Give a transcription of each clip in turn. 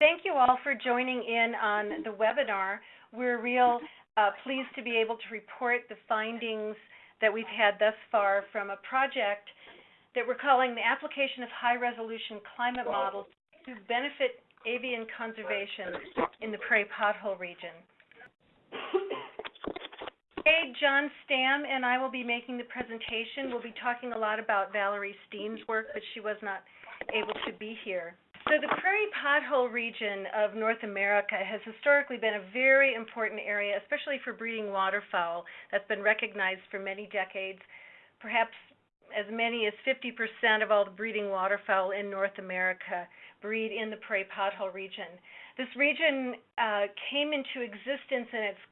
Thank you all for joining in on the webinar. We're real uh, pleased to be able to report the findings that we've had thus far from a project that we're calling the application of high resolution climate models to benefit avian conservation in the prairie pothole region. Today, John Stamm and I will be making the presentation. We'll be talking a lot about Valerie Steen's work, but she was not able to be here. So the prairie pothole region of North America has historically been a very important area, especially for breeding waterfowl. That's been recognized for many decades. Perhaps as many as 50% of all the breeding waterfowl in North America breed in the prairie pothole region. This region uh, came into existence in its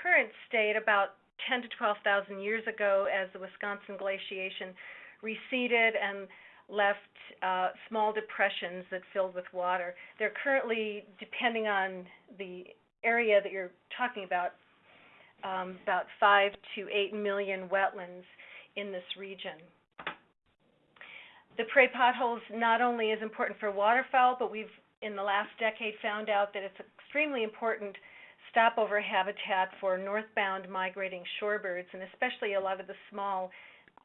current state about 10 to 12,000 years ago as the Wisconsin glaciation receded and left uh, small depressions that filled with water. They're currently, depending on the area that you're talking about, um, about five to eight million wetlands in this region. The prairie potholes not only is important for waterfowl, but we've in the last decade found out that it's extremely important stopover habitat for northbound migrating shorebirds, and especially a lot of the small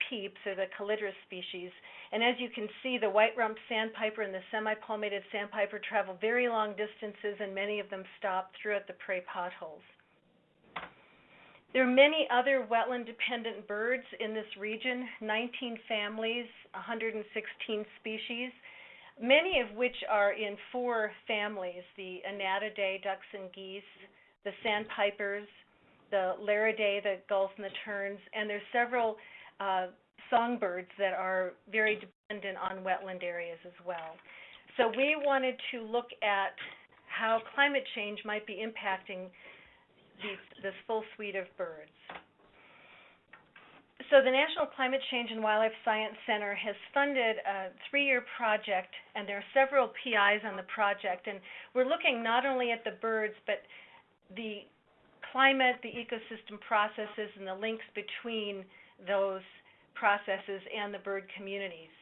peeps or the Calidris species. And as you can see, the white-rumped sandpiper and the semi-palmated sandpiper travel very long distances, and many of them stop throughout the prey potholes. There are many other wetland-dependent birds in this region, 19 families, 116 species, many of which are in four families, the Anatidae, ducks and geese, the sandpipers, the Laridae, the gulls and the terns, and there's several uh, songbirds that are very dependent on wetland areas as well. So we wanted to look at how climate change might be impacting these, this full suite of birds. So the National Climate Change and Wildlife Science Center has funded a three-year project, and there are several PIs on the project, and we're looking not only at the birds, but the climate, the ecosystem processes, and the links between those processes and the bird communities.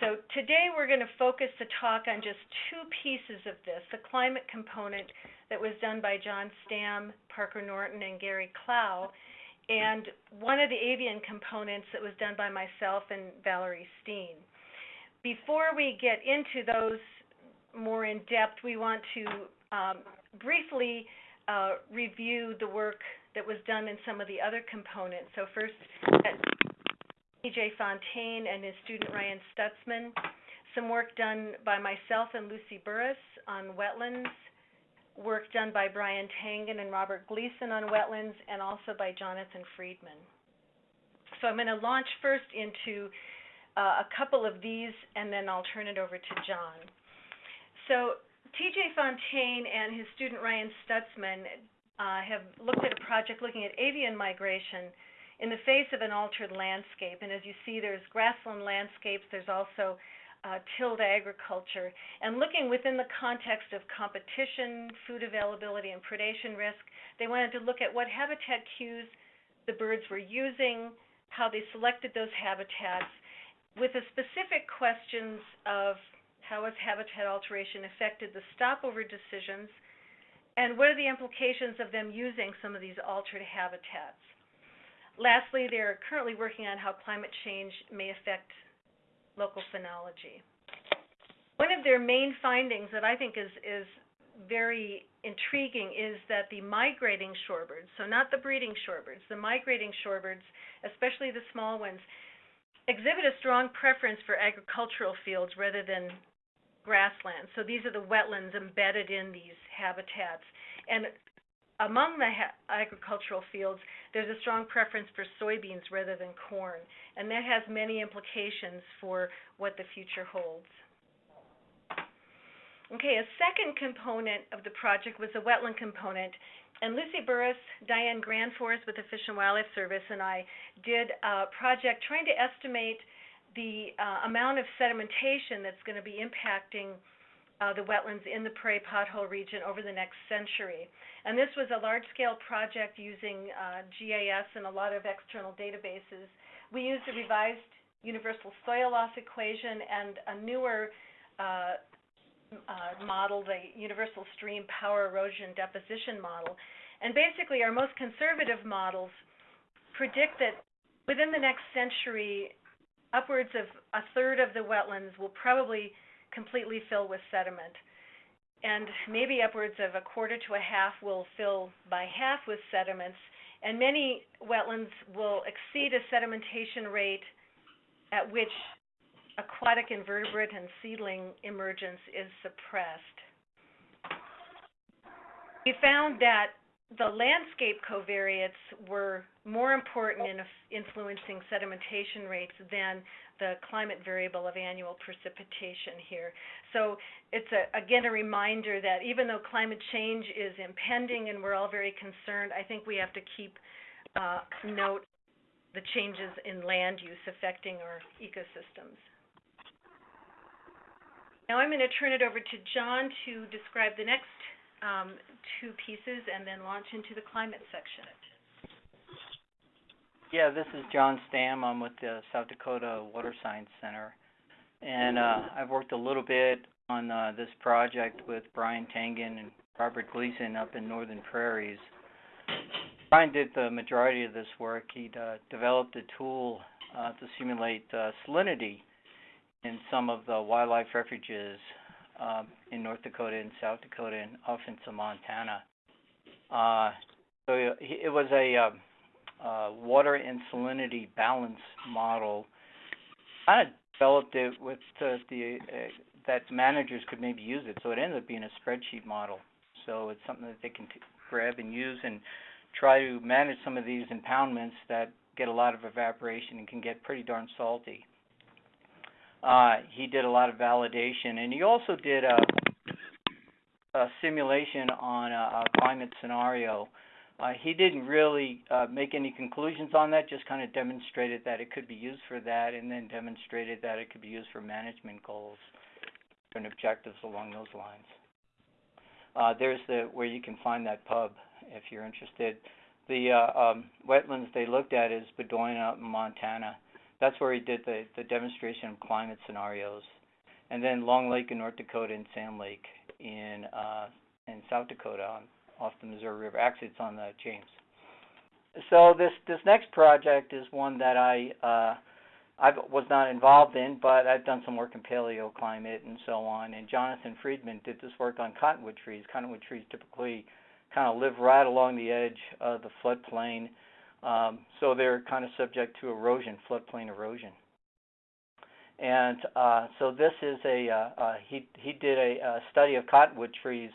So today we're going to focus the talk on just two pieces of this, the climate component that was done by John Stamm, Parker Norton, and Gary Clow, and one of the avian components that was done by myself and Valerie Steen. Before we get into those more in depth, we want to um, briefly uh, review the work that was done in some of the other components. So first, T.J. Fontaine and his student Ryan Stutzman, some work done by myself and Lucy Burris on wetlands, work done by Brian Tangen and Robert Gleason on wetlands, and also by Jonathan Friedman. So I'm going to launch first into uh, a couple of these, and then I'll turn it over to John. So TJ Fontaine and his student Ryan Stutzman uh, have looked at a project looking at avian migration in the face of an altered landscape. And as you see, there's grassland landscapes, there's also uh, tilled agriculture. And looking within the context of competition, food availability, and predation risk, they wanted to look at what habitat cues the birds were using, how they selected those habitats, with the specific questions of how has habitat alteration affected the stopover decisions? And what are the implications of them using some of these altered habitats? Lastly, they're currently working on how climate change may affect local phenology. One of their main findings that I think is, is very intriguing is that the migrating shorebirds, so not the breeding shorebirds, the migrating shorebirds, especially the small ones, exhibit a strong preference for agricultural fields rather than grasslands. So these are the wetlands embedded in these habitats. And among the agricultural fields, there's a strong preference for soybeans rather than corn, and that has many implications for what the future holds. Okay, a second component of the project was the wetland component, and Lucy Burris, Diane Granfors with the Fish and Wildlife Service, and I did a project trying to estimate the uh, amount of sedimentation that's going to be impacting uh, the wetlands in the prairie pothole region over the next century. And this was a large-scale project using uh, GIS and a lot of external databases. We used a revised universal soil loss equation and a newer uh, uh, model, the Universal Stream Power Erosion Deposition Model. And basically, our most conservative models predict that within the next century, upwards of a third of the wetlands will probably completely fill with sediment. And maybe upwards of a quarter to a half will fill by half with sediments. And many wetlands will exceed a sedimentation rate at which aquatic invertebrate and seedling emergence is suppressed. We found that the landscape covariates were more important in influencing sedimentation rates than the climate variable of annual precipitation here. So it's a, again a reminder that even though climate change is impending and we're all very concerned, I think we have to keep uh, note the changes in land use affecting our ecosystems. Now I'm going to turn it over to John to describe the next um, two pieces and then launch into the climate section. Yeah, this is John Stamm. I'm with the South Dakota Water Science Center. And uh, I've worked a little bit on uh, this project with Brian Tangen and Robert Gleason up in Northern Prairies. Brian did the majority of this work. He uh, developed a tool uh, to simulate uh, salinity in some of the wildlife refuges um, in North Dakota and South Dakota and off into Montana. Uh, so it was a um, uh, water and salinity balance model. Of developed it with uh, the uh, that managers could maybe use it. So it ended up being a spreadsheet model. So it's something that they can t- grab and use and try to manage some of these impoundments that get a lot of evaporation and can get pretty darn salty. Uh, he did a lot of validation, and he also did a, a simulation on a, a climate scenario. Uh, he didn't really uh, make any conclusions on that, just kind of demonstrated that it could be used for that, and then demonstrated that it could be used for management goals and objectives along those lines. Uh, there's the where you can find that pub if you're interested. The uh, um, wetlands they looked at is Bowdoin out in Montana that's where he did the, the demonstration of climate scenarios. And then Long Lake in North Dakota and Sand Lake in uh, in South Dakota on, off the Missouri River. Actually, it's on the James. So this this next project is one that I uh, I was not involved in, but I've done some work in paleoclimate and so on. And Jonathan Friedman did this work on cottonwood trees. Cottonwood trees typically kind of live right along the edge of the floodplain um, so they're kind of subject to erosion, floodplain erosion. And uh, so this is a uh, uh, he he did a, a study of cottonwood trees.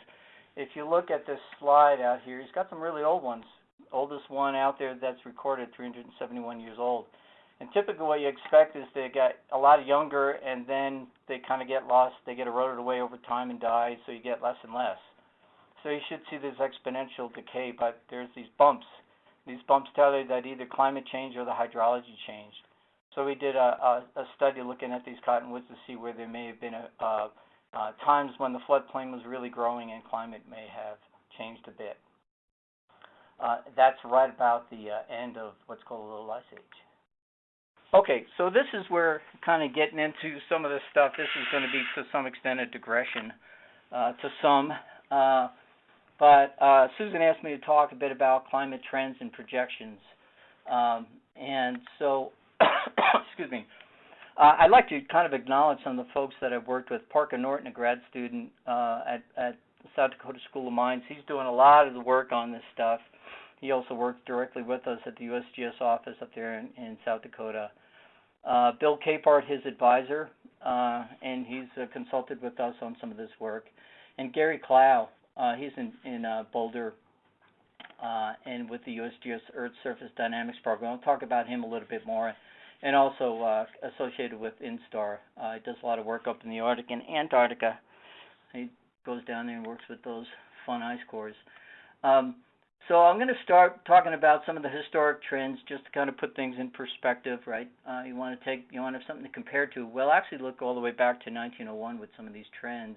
If you look at this slide out here, he's got some really old ones. Oldest one out there that's recorded, 371 years old. And typically, what you expect is they get a lot younger, and then they kind of get lost. They get eroded away over time and die, so you get less and less. So you should see this exponential decay, but there's these bumps these bumps tell you that either climate change or the hydrology changed. So we did a, a, a study looking at these cottonwoods to see where there may have been a, uh, uh, times when the floodplain was really growing and climate may have changed a bit. Uh, that's right about the uh, end of what's called the little ice age. Okay, so this is where kind of getting into some of this stuff. This is going to be to some extent a digression uh, to some. Uh, but uh, Susan asked me to talk a bit about climate trends and projections. Um, and so, excuse me, uh, I'd like to kind of acknowledge some of the folks that I've worked with. Parker Norton, a grad student uh, at, at South Dakota School of Mines, he's doing a lot of the work on this stuff. He also works directly with us at the USGS office up there in, in South Dakota. Uh, Bill Capehart, his advisor, uh, and he's uh, consulted with us on some of this work. And Gary Clow, uh, he's in, in uh, Boulder uh, and with the USGS Earth Surface Dynamics program. I'll talk about him a little bit more. And also uh, associated with INSTAAR. Uh, he does a lot of work up in the Arctic and Antarctica. He goes down there and works with those fun ice cores. Um, so I'm going to start talking about some of the historic trends, just to kind of put things in perspective, right? Uh, you want to take, you want to have something to compare to. Well, actually, look all the way back to 1901 with some of these trends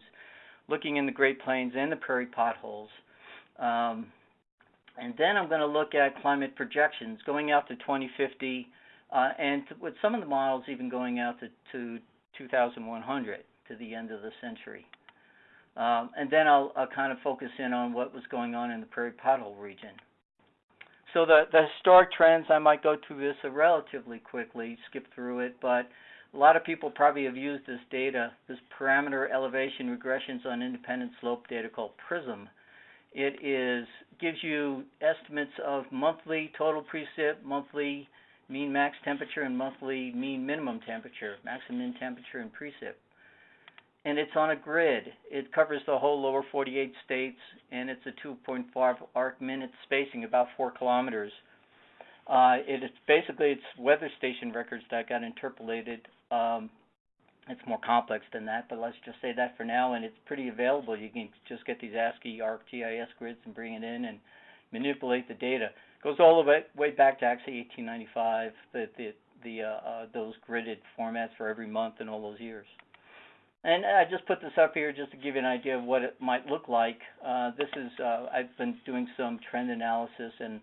looking in the Great Plains and the prairie potholes. Um, and then I'm going to look at climate projections going out to 2050, uh, and to, with some of the models even going out to, to 2100, to the end of the century. Um, and then I'll, I'll kind of focus in on what was going on in the prairie pothole region. So the, the historic trends, I might go through this relatively quickly, skip through it, but a lot of people probably have used this data, this parameter elevation regressions on independent slope data called PRISM. It is gives you estimates of monthly total precip, monthly mean max temperature, and monthly mean minimum temperature, maximum temperature and precip and it's on a grid. It covers the whole lower 48 states, and it's a 2.5 arc minute spacing, about four kilometers. Uh, it is basically it's weather station records that got interpolated. Um, it's more complex than that, but let's just say that for now, and it's pretty available. You can just get these ASCII ArcGIS grids and bring it in and manipulate the data. It goes all the way, way back to actually 1895, the the the uh, uh, those gridded formats for every month and all those years. And I just put this up here just to give you an idea of what it might look like. Uh, this is uh, I've been doing some trend analysis, and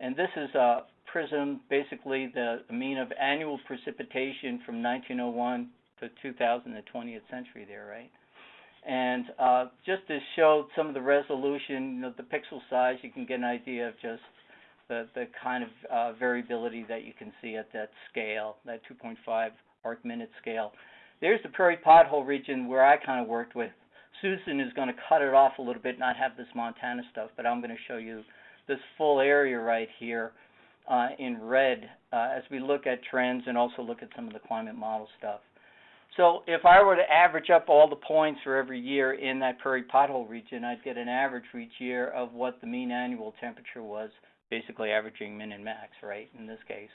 and this is uh, PRISM, basically the mean of annual precipitation from 1901 to 2000, the 20th century there, right? And uh, just to show some of the resolution, you know, the pixel size, you can get an idea of just the the kind of uh, variability that you can see at that scale, that 2.5 arc minute scale. There's the prairie pothole region where I kind of worked with. Susan is going to cut it off a little bit, not have this Montana stuff, but I'm going to show you this full area right here uh, in red uh, as we look at trends and also look at some of the climate model stuff. So if I were to average up all the points for every year in that prairie pothole region, I'd get an average for each year of what the mean annual temperature was, basically averaging min and max, right, in this case.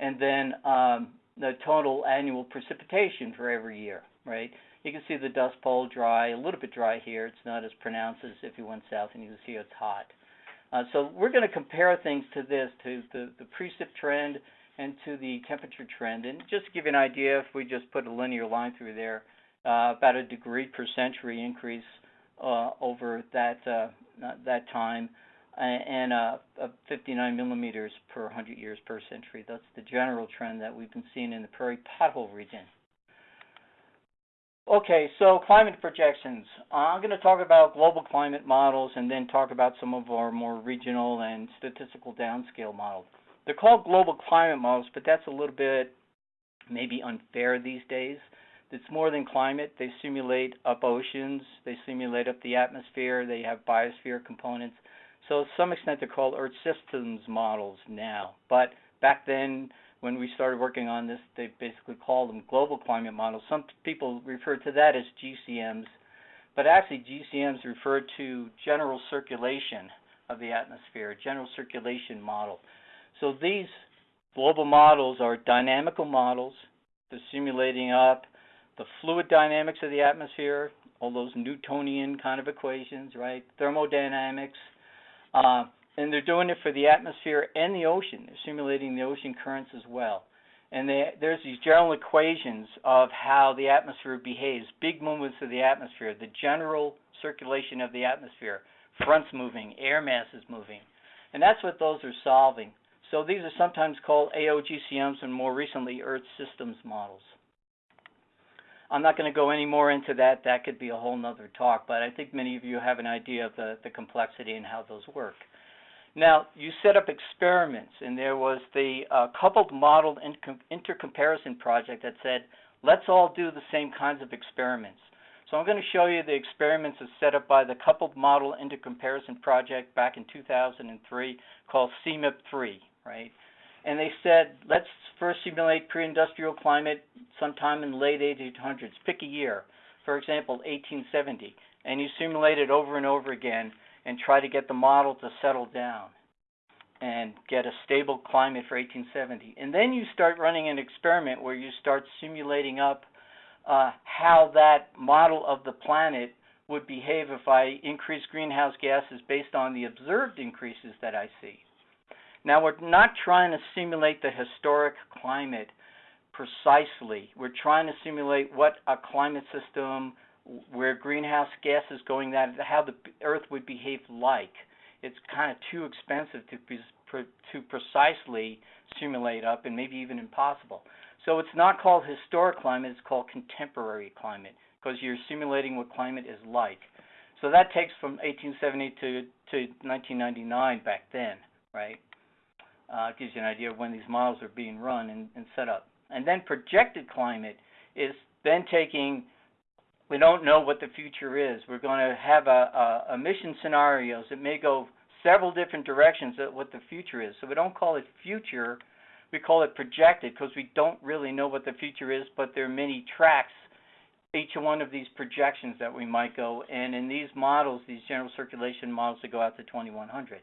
And then um, the total annual precipitation for every year, right? You can see the dust bowl dry, a little bit dry here. It's not as pronounced as if you went south and you can see it's hot. Uh, so we're going to compare things to this, to the, the precip trend and to the temperature trend. And just to give you an idea, if we just put a linear line through there, uh, about a degree per century increase uh, over that uh, that time and uh, 59 millimeters per 100 years per century. That's the general trend that we've been seeing in the prairie pothole region. Okay, so climate projections. I'm going to talk about global climate models and then talk about some of our more regional and statistical downscale models. They're called global climate models, but that's a little bit maybe unfair these days. It's more than climate. They simulate up oceans, they simulate up the atmosphere, they have biosphere components. So to some extent, they're called Earth systems models now. But back then, when we started working on this, they basically called them global climate models. Some people refer to that as GCMs, but actually GCMs refer to general circulation of the atmosphere, general circulation model. So these global models are dynamical models. They're simulating up the fluid dynamics of the atmosphere, all those Newtonian kind of equations, right? Thermodynamics, uh, and they're doing it for the atmosphere and the ocean. They're simulating the ocean currents as well. And they, there's these general equations of how the atmosphere behaves, big movements of the atmosphere, the general circulation of the atmosphere, fronts moving, air masses moving. And that's what those are solving. So these are sometimes called AOGCMs and more recently Earth systems models. I'm not going to go any more into that. That could be a whole nother talk, but I think many of you have an idea of the, the complexity and how those work. Now, you set up experiments, and there was the uh, coupled model intercomparison project that said, let's all do the same kinds of experiments. So I'm going to show you the experiments that's set up by the coupled model intercomparison project back in 2003 called CMIP3, right? and they said, let's first simulate pre-industrial climate sometime in the late 1800s. Pick a year, for example, 1870, and you simulate it over and over again and try to get the model to settle down and get a stable climate for 1870. And then you start running an experiment where you start simulating up uh, how that model of the planet would behave if I increase greenhouse gases based on the observed increases that I see. Now, we're not trying to simulate the historic climate precisely. We're trying to simulate what a climate system where greenhouse gas is going that how the earth would behave like. It's kind of too expensive to to precisely simulate up and maybe even impossible. So it's not called historic climate, it's called contemporary climate. because you're simulating what climate is like. So that takes from 1870 to, to 1999 back then, right? Uh, gives you an idea of when these models are being run and, and set up. And then projected climate is then taking, we don't know what the future is. We're going to have a, a emission scenarios. It may go several different directions at what the future is. So we don't call it future, we call it projected because we don't really know what the future is, but there are many tracks, each one of these projections that we might go. And in these models, these general circulation models, they go out to 2100.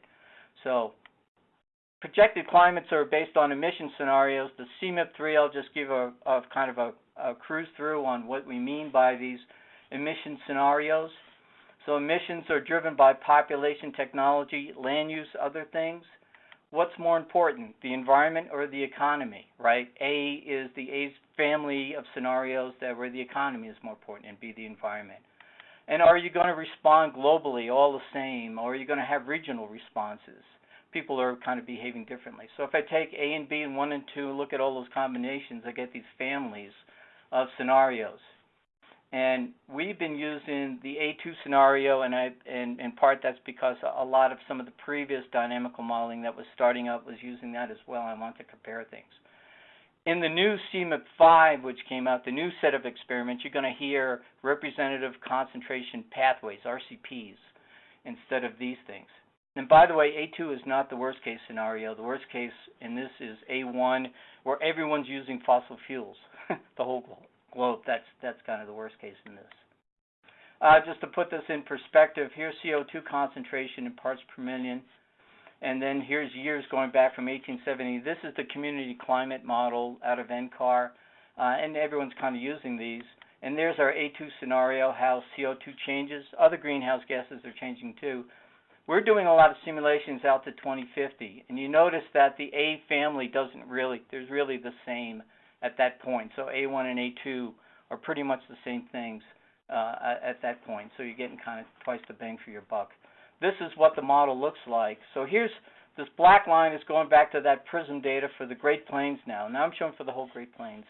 So projected climates are based on emission scenarios. The CMIP3, I'll just give a, a kind of a, a cruise through on what we mean by these emission scenarios. So emissions are driven by population, technology, land use, other things. What's more important, the environment or the economy, right? A is the A family of scenarios that where the economy is more important, and B the environment. And are you going to respond globally all the same, or are you going to have regional responses? People are kind of behaving differently. So if I take A and B and 1 and 2 and look at all those combinations, I get these families of scenarios. And we've been using the A2 scenario, and I, and in part that's because a lot of some of the previous dynamical modeling that was starting up was using that as well. I want to compare things. In the new CMIP5, which came out, the new set of experiments, you're going to hear representative concentration pathways, RCPs, instead of these things. And by the way, A2 is not the worst case scenario. The worst case in this is A1, where everyone's using fossil fuels, the whole globe. That's that's kind of the worst case in this. Uh, just to put this in perspective, here's CO2 concentration in parts per million, and then here's years going back from 1870. This is the community climate model out of NCAR, uh, and everyone's kind of using these. And there's our A2 scenario, how CO2 changes. Other greenhouse gases are changing too. We're doing a lot of simulations out to 2050, and you notice that the A family doesn't really, there's really the same at that point. So A1 and A2 are pretty much the same things uh, at, at that point. So you're getting kind of twice the bang for your buck. This is what the model looks like. So here's this black line is going back to that PRISM data for the Great Plains now. Now I'm showing for the whole Great Plains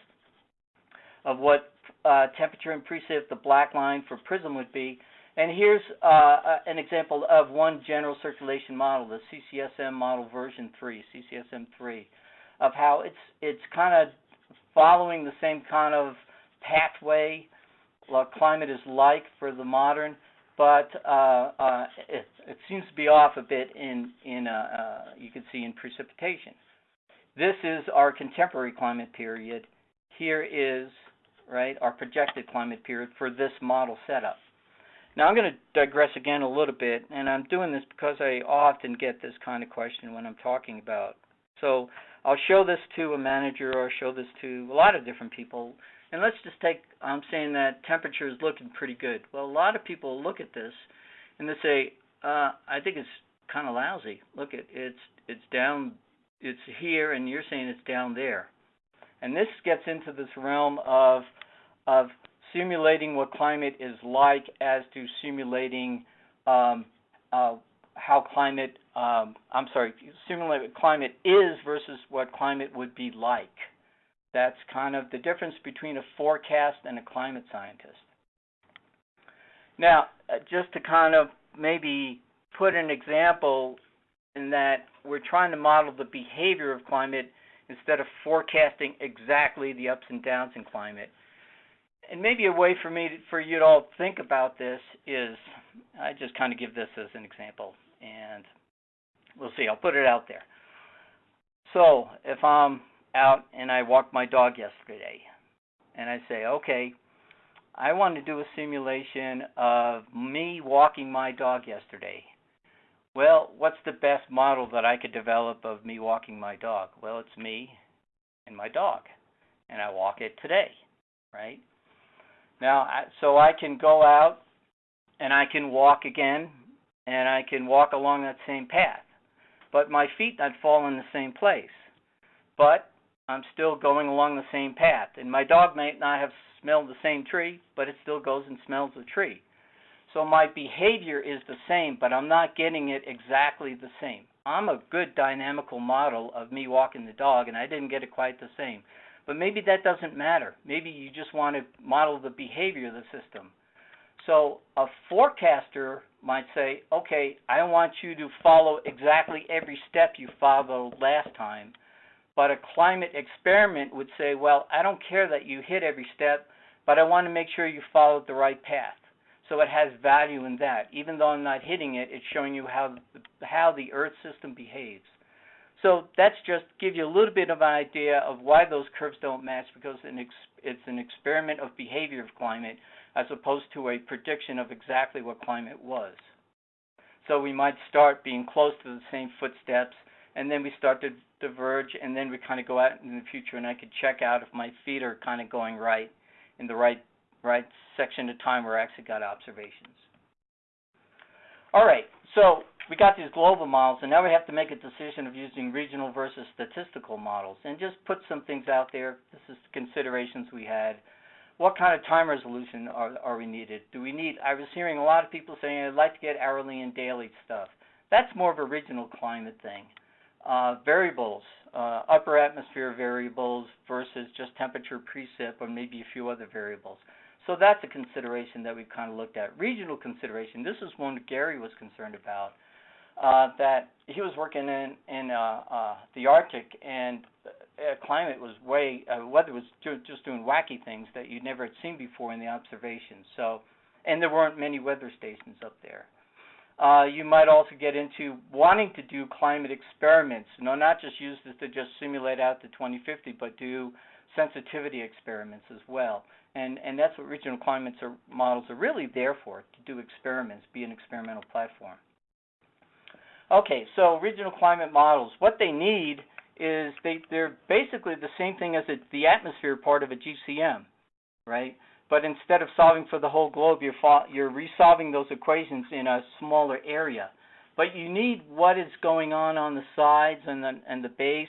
of what uh, temperature and precip the black line for PRISM would be. And here's uh, an example of one general circulation model, the CCSM model version 3, CCSM 3, of how it's it's kind of following the same kind of pathway what climate is like for the modern, but uh, uh, it, it, seems to be off a bit in, in uh, uh, you can see in precipitation. This is our contemporary climate period. Here is right our projected climate period for this model setup. Now I'm going to digress again a little bit, and I'm doing this because I often get this kind of question when I'm talking about. So I'll show this to a manager or show this to a lot of different people. And let's just take, I'm saying that temperature is looking pretty good. Well, a lot of people look at this and they say, uh, I think it's kind of lousy. Look, at it's it's down, it's here, and you're saying it's down there. And this gets into this realm of of simulating what climate is like as to simulating um, uh, how climate, um, I'm sorry, simulate climate is versus what climate would be like. That's kind of the difference between a forecast and a climate scientist. Now, uh, just to kind of maybe put an example in that we're trying to model the behavior of climate instead of forecasting exactly the ups and downs in climate. And maybe a way for me to, for you to all think about this is I just kind of give this as an example and we'll see. I'll put it out there. So if I'm out and I walked my dog yesterday, and I say, okay, I want to do a simulation of me walking my dog yesterday. Well, what's the best model that I could develop of me walking my dog? Well, it's me and my dog, and I walk it today, right? Now, so I can go out and I can walk again and I can walk along that same path. But my feet not fall in the same place. But I'm still going along the same path. And my dog may not have smelled the same tree, but it still goes and smells the tree. So my behavior is the same, but I'm not getting it exactly the same. I'm a good dynamical model of me walking the dog, and I didn't get it quite the same. But maybe that doesn't matter. Maybe you just want to model the behavior of the system. So a forecaster might say, okay, I want you to follow exactly every step you followed last time. But a climate experiment would say, well, I don't care that you hit every step, but I want to make sure you followed the right path. So it has value in that. Even though I'm not hitting it, it's showing you how how the Earth system behaves. So that's just give you a little bit of an idea of why those curves don't match because it's an experiment of behavior of climate as opposed to a prediction of exactly what climate was. So we might start being close to the same footsteps and then we start to diverge and then we kind of go out in the future and I could check out if my feet are kind of going right in the right right section of time where I actually got observations. All right, so we got these global models, and now we have to make a decision of using regional versus statistical models, and just put some things out there. This is considerations we had. What kind of time resolution are, are we needed? Do we need, I was hearing a lot of people saying, I'd like to get hourly and daily stuff. That's more of a regional climate thing. Uh, variables, uh, upper atmosphere variables versus just temperature precip or maybe a few other variables. So that's a consideration that we've kind of looked at. Regional consideration, this is one Gary was concerned about, uh, that he was working in, in uh, uh, the Arctic and uh, climate was way, uh, weather was just doing wacky things that you'd never had seen before in the observations. So, and there weren't many weather stations up there. Uh, you might also get into wanting to do climate experiments. You know, not just use this to just simulate out to 2050, but do sensitivity experiments as well. And and that's what regional climates are, models are really there for, to do experiments, be an experimental platform. Okay, so regional climate models, what they need is they, they're basically the same thing as a, the atmosphere part of a GCM, right? But instead of solving for the whole globe, you're, you're resolving those equations in a smaller area. But you need what is going on on the sides and the, and the base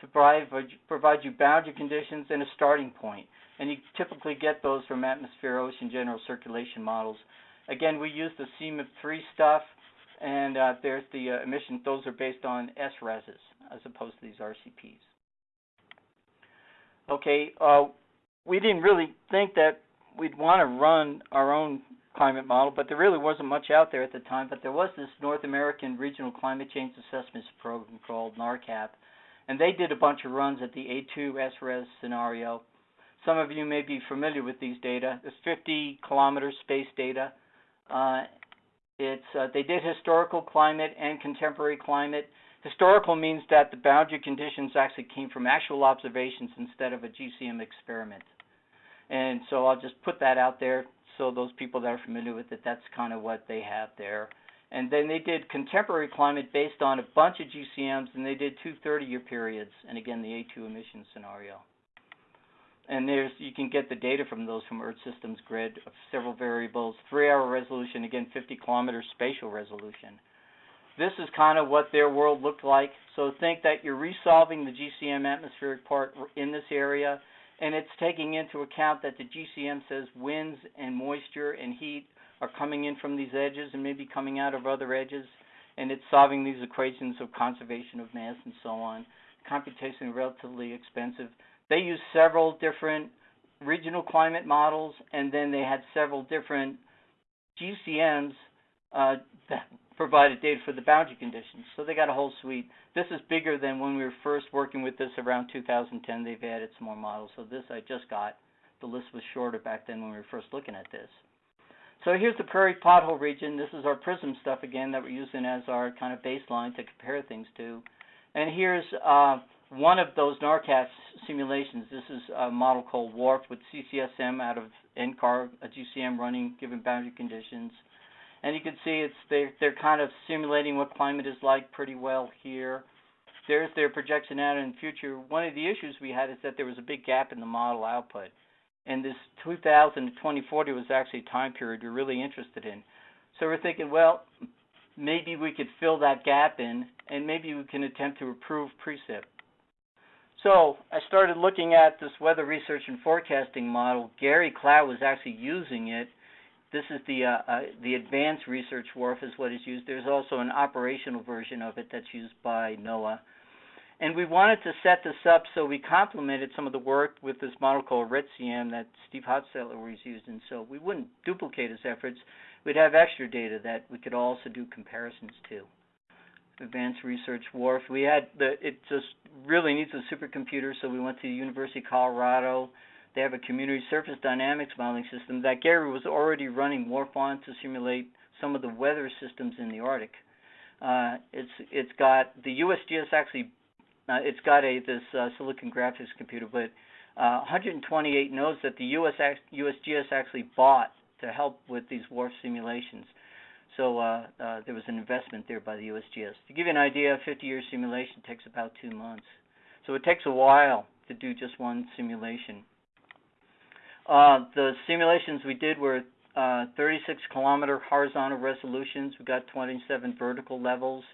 to provide, provide you boundary conditions and a starting point. And you typically get those from atmosphere, ocean, general circulation models. Again, we use the CMIP3 stuff, and uh, there's the uh, emissions. Those are based on SRESs as opposed to these RCPs. Okay, uh, we didn't really think that we'd want to run our own climate model, but there really wasn't much out there at the time. But there was this North American Regional Climate Change Assessments Program called NARCCAP, and they did a bunch of runs at the A2 SRES scenario. Some of you may be familiar with these data. It's 50 kilometer space data. Uh, it's uh, they did historical climate and contemporary climate. Historical means that the boundary conditions actually came from actual observations instead of a GCM experiment. And so I'll just put that out there so those people that are familiar with it, that's kind of what they have there. And then they did contemporary climate based on a bunch of GCMs, and they did two 30-year periods, and again, the A2 emission scenario. And there's you can get the data from those from Earth Systems Grid of several variables, three-hour resolution, again, 50-kilometer spatial resolution. This is kind of what their world looked like. So think that you're resolving the GCM atmospheric part in this area, and it's taking into account that the GCM says winds and moisture and heat are coming in from these edges and maybe coming out of other edges, and it's solving these equations of conservation of mass and so on. Computation relatively expensive. They used several different regional climate models, and then they had several different GCMs uh, that provided data for the boundary conditions. So they got a whole suite. This is bigger than when we were first working with this around 2010. They've added some more models. So this I just got. The list was shorter back then when we were first looking at this. So here's the prairie pothole region. This is our PRISM stuff again that we're using as our kind of baseline to compare things to. And here's uh, one of those NARCCAP simulations. This is a model called WRF with CCSM out of NCAR, a GCM running given boundary conditions. And you can see it's they're, they're kind of simulating what climate is like pretty well here. There's their projection out in the future. One of the issues we had is that there was a big gap in the model output. And this 2000 to 2040 was actually a time period we're really interested in. So we're thinking, well, maybe we could fill that gap in, and maybe we can attempt to improve precip. So I started looking at this weather research and forecasting model. Gary Clow was actually using it this is the uh, uh, the advanced research WRF is what is used. There's also an operational version of it that's used by NOAA. And we wanted to set this up so we complemented some of the work with this model called RegCM that Steve Hostetler was using, so we wouldn't duplicate his efforts. We'd have extra data that we could also do comparisons to. Advanced Research WRF. We had the it just really needs a supercomputer, so we went to the University of Colorado. They have a community surface dynamics modeling system that Gary was already running WRF on to simulate some of the weather systems in the Arctic. Uh, it's it's got the USGS actually uh, it's got a this uh, Silicon Graphics computer, but uh, 128 nodes that the US USGS actually bought to help with these WRF simulations. So uh, uh, there was an investment there by the USGS. To give you an idea, a 50-year simulation takes about two months. So it takes a while to do just one simulation. Uh, the simulations we did were uh, 36 kilometer horizontal resolutions. We got 27 vertical levels,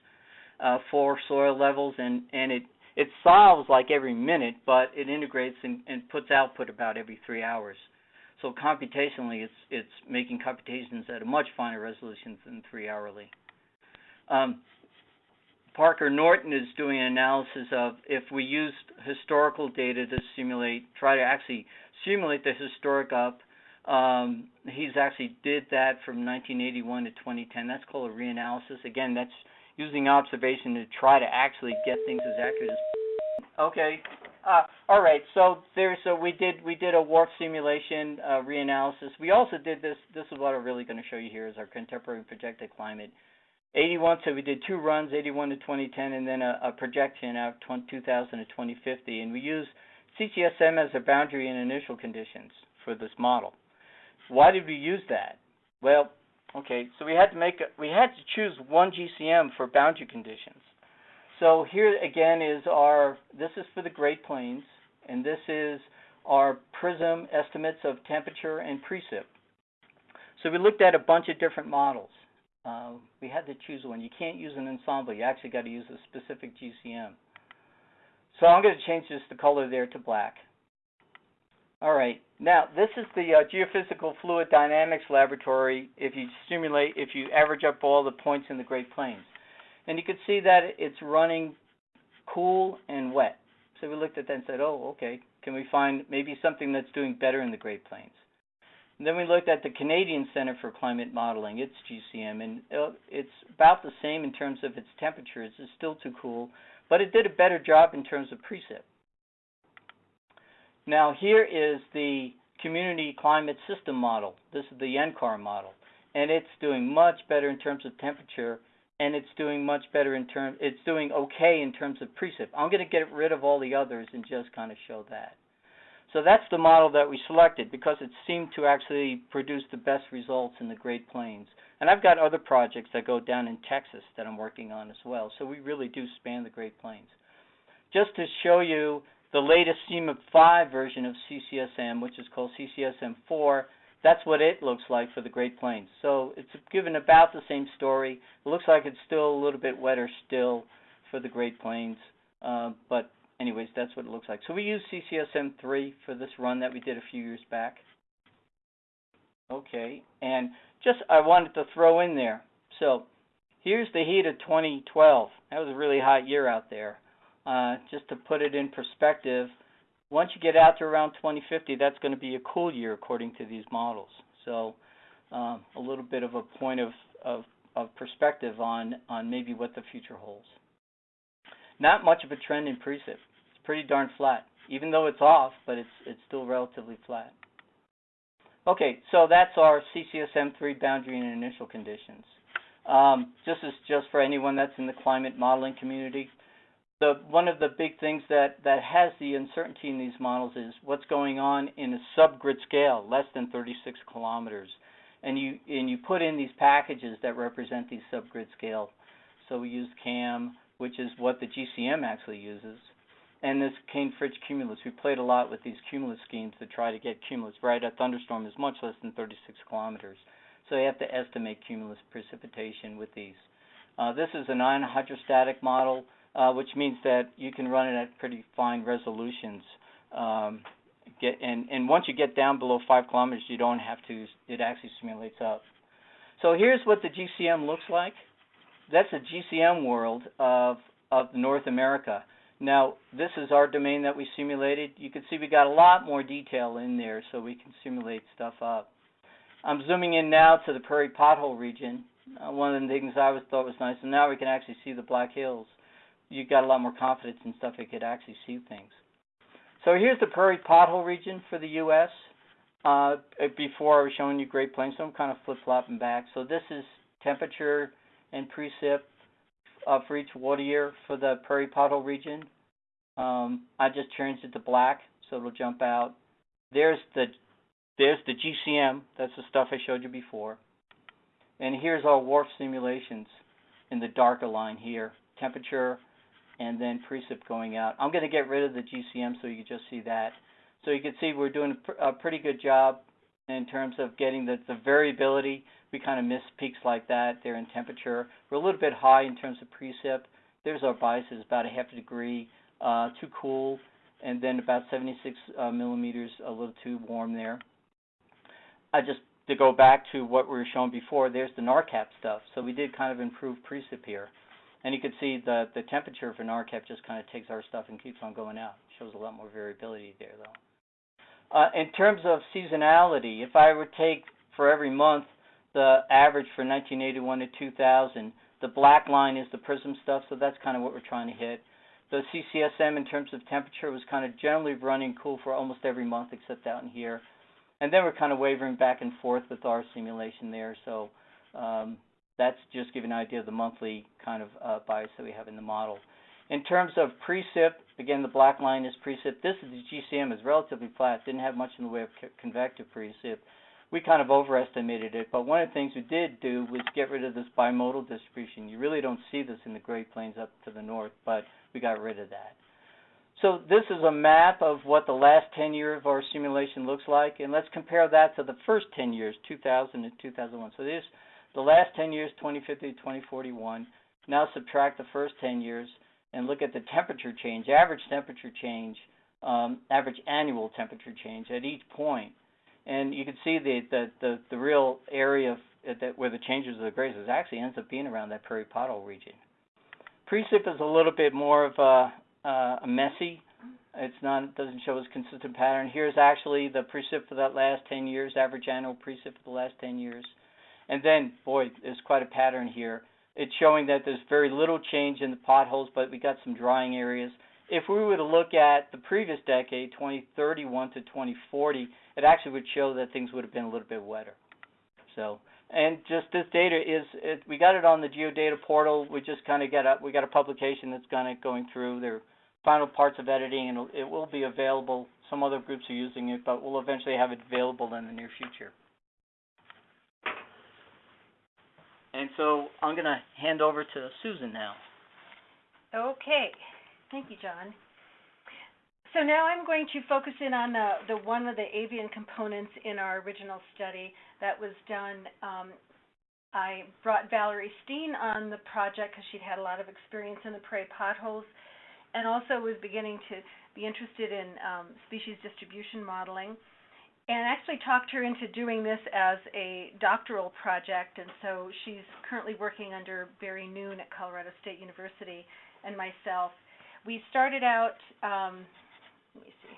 uh, four soil levels, and and it it solves like every minute, but it integrates and, and puts output about every three hours. So computationally, it's it's making computations at a much finer resolution than three hourly. Um, Parker Norton is doing an analysis of if we used historical data to simulate, try to actually simulate the historic up. Um, he's actually did that from 1981 to 2010. That's called a reanalysis. Again, that's using observation to try to actually get things as accurate as. Okay. Uh, all right. So there's so we did we did a WRF simulation uh, reanalysis. We also did this. This is what I'm really going to show you here is our contemporary projected climate. 81. So we did two runs, 81 to 2010, and then a, a projection out 2000 to 2050. And we used CCSM as a boundary and initial conditions for this model. Why did we use that? Well, okay, so we had to make a, we had to choose one GCM for boundary conditions. So here again is our this is for the Great Plains, and this is our PRISM estimates of temperature and precip. So we looked at a bunch of different models. Uh, we had to choose one. You can't use an ensemble. You actually got to use a specific GCM. So I'm going to change this the color there to black. All right. Now, this is the uh, Geophysical Fluid Dynamics Laboratory if you simulate, if you average up all the points in the Great Plains. And you can see that it's running cool and wet. So we looked at that and said, oh, okay, can we find maybe something that's doing better in the Great Plains? And then we looked at the Canadian Center for Climate Modeling, its GCM, and uh, it's about the same in terms of its temperatures. It's still too cool, but it did a better job in terms of precip. Now here is the Community Climate System model. This is the NCAR model, and it's doing much better in terms of temperature, and it's doing much better in terms. It's doing okay in terms of precip. I'm going to get rid of all the others and just kind of show that. So that's the model that we selected because it seemed to actually produce the best results in the Great Plains. And I've got other projects that go down in Texas that I'm working on as well. So we really do span the Great Plains. Just to show you the latest CMIP 5 version of CCSM, which is called CCSM 4, that's what it looks like for the Great Plains. So it's given about the same story. It looks like it's still a little bit wetter still for the Great Plains, uh, but anyways, that's what it looks like. So we use CCSM 3 for this run that we did a few years back. Okay, and just I wanted to throw in there. So here's the heat of 2012. That was a really hot year out there. Uh, just to put it in perspective, once you get out to around 2050, that's going to be a cool year according to these models. So um, a little bit of a point of, of, of perspective on, on maybe what the future holds. Not much of a trend in precip. It's pretty darn flat, even though it's off, but it's it's still relatively flat. Okay, so that's our CCSM3 boundary and initial conditions. Um, this is just for anyone that's in the climate modeling community. The, one of the big things that, that has the uncertainty in these models is what's going on in a subgrid scale, less than 36 kilometers. And you, and you put in these packages that represent these subgrid scale. So we use CAM, which is what the GCM actually uses. And this Kain-Fritsch cumulus, we played a lot with these cumulus schemes to try to get cumulus, right? A thunderstorm is much less than 36 kilometers. So you have to estimate cumulus precipitation with these. Uh, this is a non-hydrostatic model, uh, which means that you can run it at pretty fine resolutions. Um, get and, and once you get down below five kilometers, you don't have to. It actually simulates up. So here's what the GCM looks like that's a GCM world of of North America. Now, this is our domain that we simulated. You can see we got a lot more detail in there so we can simulate stuff up. I'm zooming in now to the prairie pothole region. Uh, one of the things I always thought was nice, and now we can actually see the Black Hills. You got a lot more confidence and stuff, you could actually see things. So here's the prairie pothole region for the U.S. Uh, before I was showing you Great Plains, so I'm kind of flip-flopping back. So this is temperature and precip uh, for each water year for the prairie pothole region. Um, I just changed it to black, so it'll jump out. There's the there's the GCM. That's the stuff I showed you before. And here's our WRF simulations in the darker line here. Temperature and then precip going out. I'm going to get rid of the GCM so you can just see that. So you can see we're doing a pretty good job in terms of getting the, the variability. We kind of miss peaks like that there in temperature. We're a little bit high in terms of precip. There's our biases, about a half a degree uh, too cool, and then about 76 uh, millimeters a little too warm there. I just to go back to what we were showing before, there's the NARCCAP stuff. So we did kind of improve precip here. And you can see the, the temperature for NARCCAP just kind of takes our stuff and keeps on going out. Shows a lot more variability there, though. Uh, in terms of seasonality, if I would take for every month the average for 1981 to 2000, the black line is the PRISM stuff, so that's kind of what we're trying to hit. The CCSM in terms of temperature was kind of generally running cool for almost every month except out in here. And then we're kind of wavering back and forth with our simulation there. So um, that's just giving an idea of the monthly kind of uh, bias that we have in the model. In terms of precip, again, the black line is precip. This is the GCM is relatively flat. Didn't have much in the way of convective precip. We kind of overestimated it, but one of the things we did do was get rid of this bimodal distribution. You really don't see this in the Great Plains up to the north, but we got rid of that. So this is a map of what the last 10 years of our simulation looks like, and let's compare that to the first 10 years, 2000 and 2001. So this, the last 10 years, 2050 to 2041. Now subtract the first 10 years and look at the temperature change, average temperature change, um, average annual temperature change at each point. And you can see the the the, the real area of, that where the changes are the greatest actually ends up being around that prairie pothole region. Precip is a little bit more of a, uh, messy. It's not it doesn't show as consistent pattern. Here's actually the precip for that last 10 years, average annual precip for the last 10 years. And then, boy, there's quite a pattern here. It's showing that there's very little change in the potholes, but we got some drying areas. If we were to look at the previous decade, 2031 to 2040, it actually would show that things would have been a little bit wetter. So, and just this data is, it, we got it on the GeoData portal. We just kind of got a, we got a publication that's kind of going through. their final parts of editing, and it will be available. Some other groups are using it, but we'll eventually have it available in the near future. And so I'm going to hand over to Susan now. Okay. Thank you, John. So now I'm going to focus in on the, one of the avian components in our original study that was done. Um, I brought Valerie Steen on the project because she'd had a lot of experience in the prairie potholes and also was beginning to be interested in um, species distribution modeling and actually talked her into doing this as a doctoral project. And so she's currently working under Barry Noon at Colorado State University and myself. We started out, um, let me see,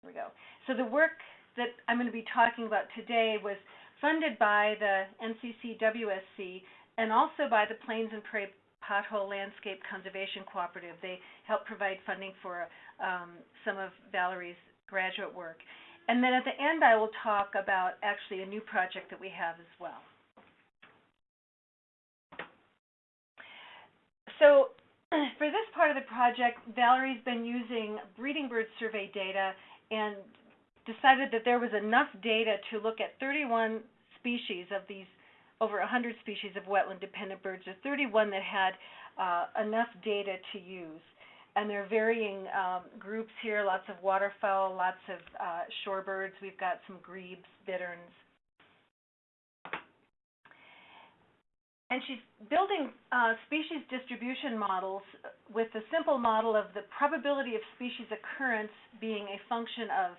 here we go. So the work that I'm going to be talking about today was funded by the NCC WSC and also by the Plains and Prairie Pothole Landscape Conservation Cooperative. They help provide funding for um, some of Valerie's graduate work. And then at the end, I will talk about actually a new project that we have as well. So for this part of the project, Valerie's been using breeding bird survey data and decided that there was enough data to look at 31 species of these over 100 species of wetland-dependent birds. There are 31 that had uh, enough data to use. And there are varying um, groups here, lots of waterfowl, lots of uh, shorebirds. We've got some grebes, bitterns. And she's building uh, species distribution models with the simple model of the probability of species occurrence being a function of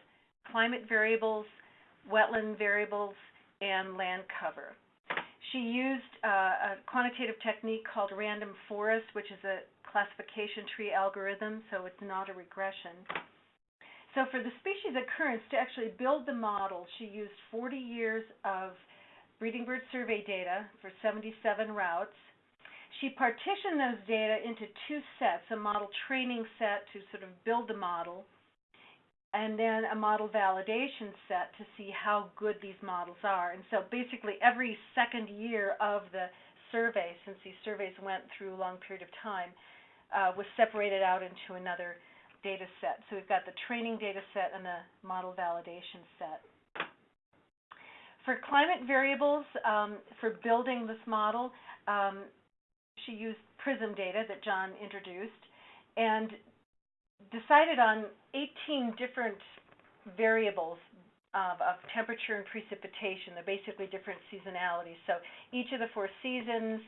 climate variables, wetland variables, and land cover. She used uh, a quantitative technique called random forest, which is a classification tree algorithm, so it's not a regression. So for the species occurrence, to actually build the model, she used 40 years of breeding bird survey data for 77 routes. She partitioned those data into two sets, a model training set to sort of build the model, and then a model validation set to see how good these models are. And so basically every second year of the survey, since these surveys went through a long period of time, uh, was separated out into another data set. So we've got the training data set and the model validation set. For climate variables, um, for building this model, um, she used PRISM data that John introduced and decided on 18 different variables of, of, temperature and precipitation. They're basically different seasonalities. So each of the four seasons,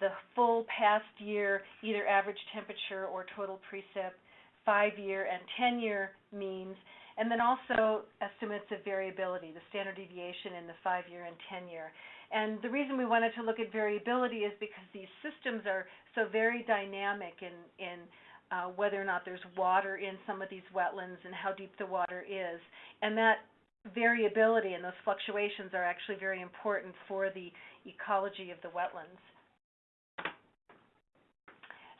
the full past year, either average temperature or total precip, five-year and 10-year means, and then also estimates of variability, the standard deviation in the five-year and 10-year. And the reason we wanted to look at variability is because these systems are so very dynamic in, in uh, whether or not there's water in some of these wetlands and how deep the water is. And that variability and those fluctuations are actually very important for the ecology of the wetlands.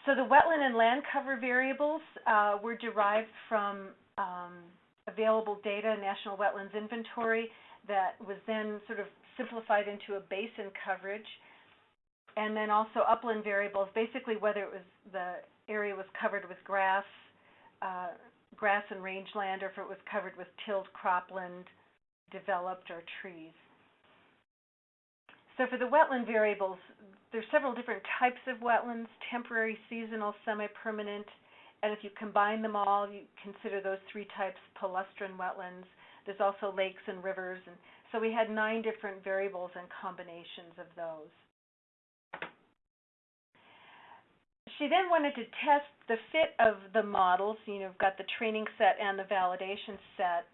So the wetland and land cover variables uh, were derived from um, available data, National Wetlands Inventory, that was then sort of simplified into a basin coverage. And then also upland variables, basically whether it was the area was covered with grass, uh, grass and rangeland, or if it was covered with tilled cropland, developed, or trees. So for the wetland variables, there's several different types of wetlands, temporary, seasonal, semi-permanent, and if you combine them all, you consider those three types palustrine wetlands. There's also lakes and rivers, and so we had nine different variables and combinations of those. She then wanted to test the fit of the models. You know, got the training set and the validation set.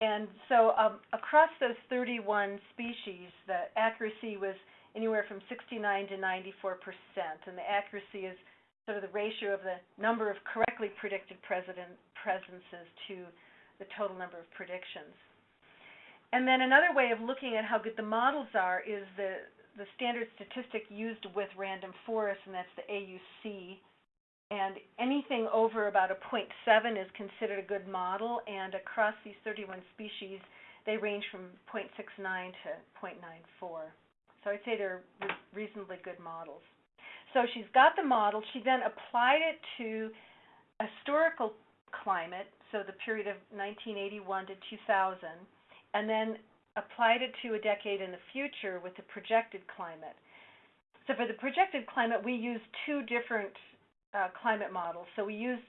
And so um, across those 31 species, the accuracy was anywhere from 69 to 94 percent. And the accuracy is sort of the ratio of the number of correctly predicted presences to the total number of predictions. And then another way of looking at how good the models are is the the standard statistic used with random forest, and that's the AUC. And anything over about a 0.7 is considered a good model, and across these 31 species, they range from 0.69 to 0.94. So I'd say they're reasonably good models. So she's got the model. She then applied it to historical climate, so the period of 1981 to 2000, and then applied it to a decade in the future with the projected climate. So for the projected climate, we used two different uh, climate models. So we used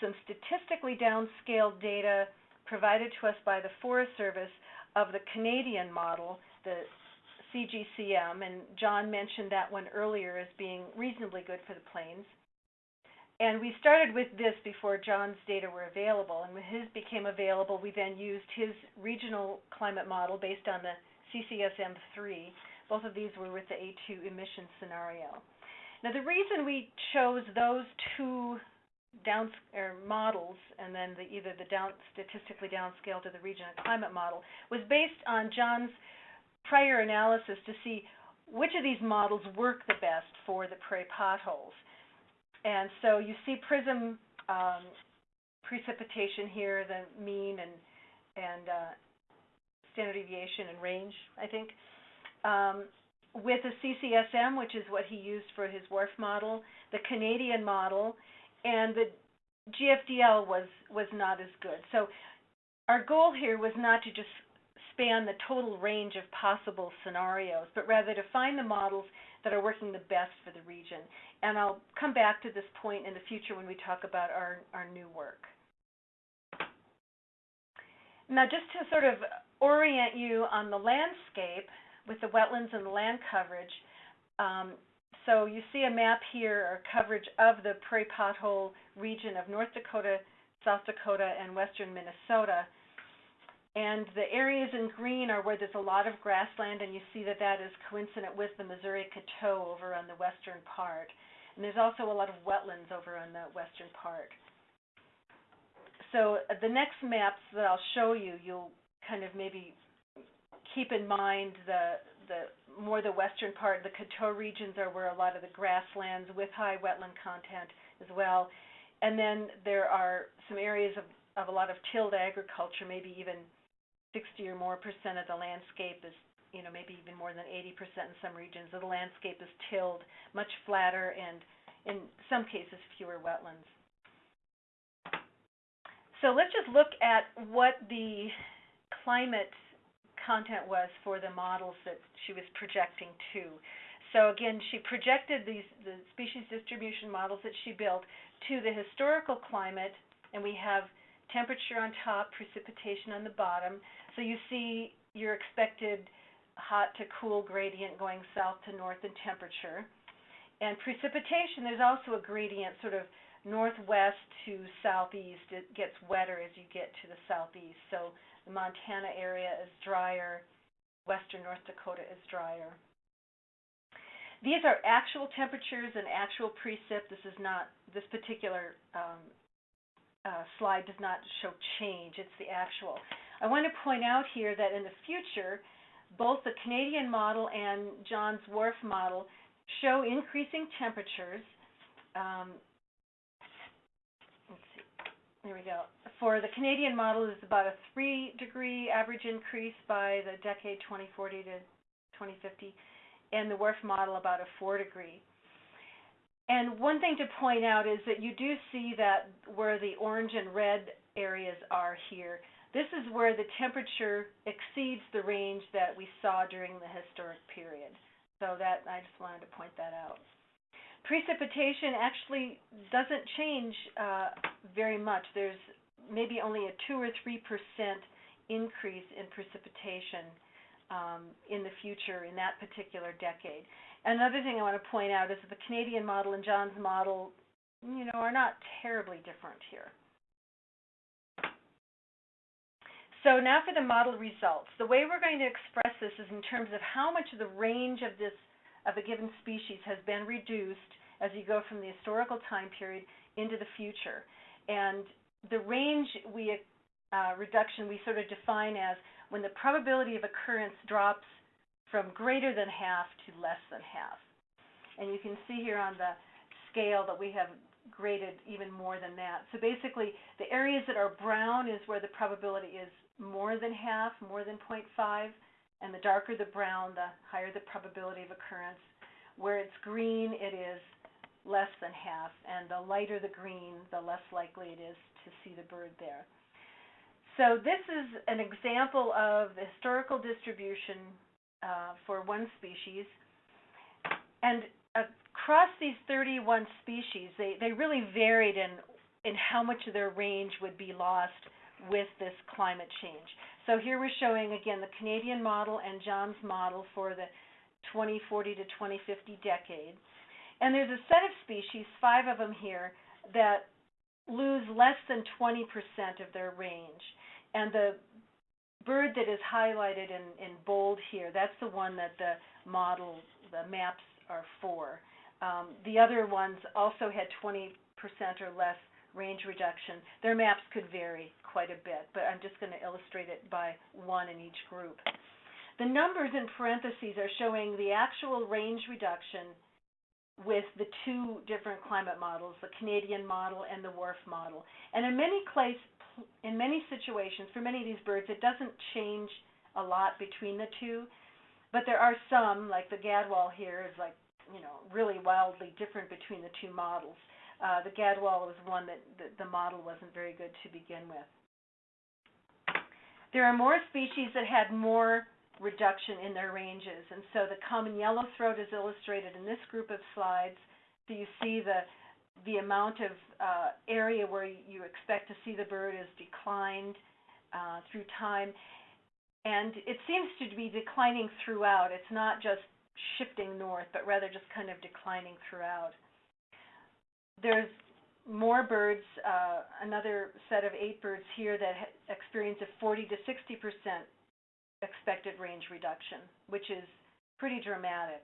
some statistically downscaled data provided to us by the Forest Service of the Canadian model, the CGCM, and John mentioned that one earlier as being reasonably good for the plains. And we started with this before John's data were available. And when his became available, we then used his regional climate model based on the CCSM3. Both of these were with the A2 emission scenario. Now, the reason we chose those two down or models and then the, either the down, statistically downscaled or the regional climate model was based on John's prior analysis to see which of these models work the best for the prairie potholes. And so you see PRISM um, precipitation here, the mean and and uh, standard deviation and range, I think. Um, with a CCSM, which is what he used for his WRF model, the Canadian model, and the GFDL was was not as good. So our goal here was not to just span the total range of possible scenarios, but rather to find the models that are working the best for the region. And I'll come back to this point in the future when we talk about our, our new work. Now, just to sort of orient you on the landscape with the wetlands and the land coverage, um, so you see a map here, or coverage of the prairie pothole region of North Dakota, South Dakota, and western Minnesota. And the areas in green are where there's a lot of grassland, and you see that that is coincident with the Missouri Coteau over on the western part. And there's also a lot of wetlands over on the western part. So uh, the next maps that I'll show you, you'll kind of maybe keep in mind the the more the western part, the Coteau regions are where a lot of the grasslands with high wetland content as well. And then there are some areas of, of a lot of tilled agriculture, maybe even 60 or more percent of the landscape is, you know, maybe even more than 80 percent in some regions of the landscape is tilled, much flatter, and in some cases fewer wetlands. So let's just look at what the climate content was for the models that she was projecting to. So again, she projected these the species distribution models that she built to the historical climate, and we have temperature on top, precipitation on the bottom. So you see your expected hot to cool gradient going south to north in temperature. And precipitation, there's also a gradient sort of northwest to southeast. It gets wetter as you get to the southeast. So the Montana area is drier, western North Dakota is drier. These are actual temperatures and actual precip. This is not, this particular um, uh, slide does not show change, it's the actual. I want to point out here that in the future, both the Canadian model and Johns WRF model show increasing temperatures. Um, let's see, there we go. For the Canadian model, it's about a three degree average increase by the decade 2040 to 2050, and the WRF model about a four degree. And one thing to point out is that you do see that where the orange and red areas are here, this is where the temperature exceeds the range that we saw during the historic period. So that I just wanted to point that out. Precipitation actually doesn't change uh, very much. There's maybe only a two or three percent increase in precipitation um, in the future in that particular decade. Another thing I want to point out is that the Canadian model and John's model, you know, are not terribly different here. So now for the model results. The way we're going to express this is in terms of how much of the range of this of a given species has been reduced as you go from the historical time period into the future. And the range we uh, reduction we sort of define as when the probability of occurrence drops from greater than half to less than half. And you can see here on the scale that we have graded even more than that. So basically, the areas that are brown is where the probability is more than half, more than 0.5, and the darker the brown, the higher the probability of occurrence. Where it's green, it is less than half, and the lighter the green, the less likely it is to see the bird there. So this is an example of the historical distribution uh, for one species. And across these 31 species, they, they really varied in, in how much of their range would be lost with this climate change. So here we're showing again the Canadian model and John's model for the 2040 to 2050 decade. And there's a set of species, five of them here, that lose less than 20% of their range. And the bird that is highlighted in, in bold here, that's the one that the model, the maps are for. Um, the other ones also had 20% or less range reduction. Their maps could vary quite a bit, but I'm just going to illustrate it by one in each group. The numbers in parentheses are showing the actual range reduction with the two different climate models, the Canadian model and the WRF model. And in many place, in many situations, for many of these birds, it doesn't change a lot between the two, but there are some, like the Gadwall here, is like, you know, really wildly different between the two models. Uh, the Gadwall was one that the, the model wasn't very good to begin with. There are more species that had more reduction in their ranges, and so the common yellow throat is illustrated in this group of slides. So you see the the amount of uh, area where you expect to see the bird is declined uh, through time, and it seems to be declining throughout. It's not just shifting north, but rather just kind of declining throughout. There's more birds, uh, another set of eight birds here that experience a 40 to 60 percent expected range reduction, which is pretty dramatic.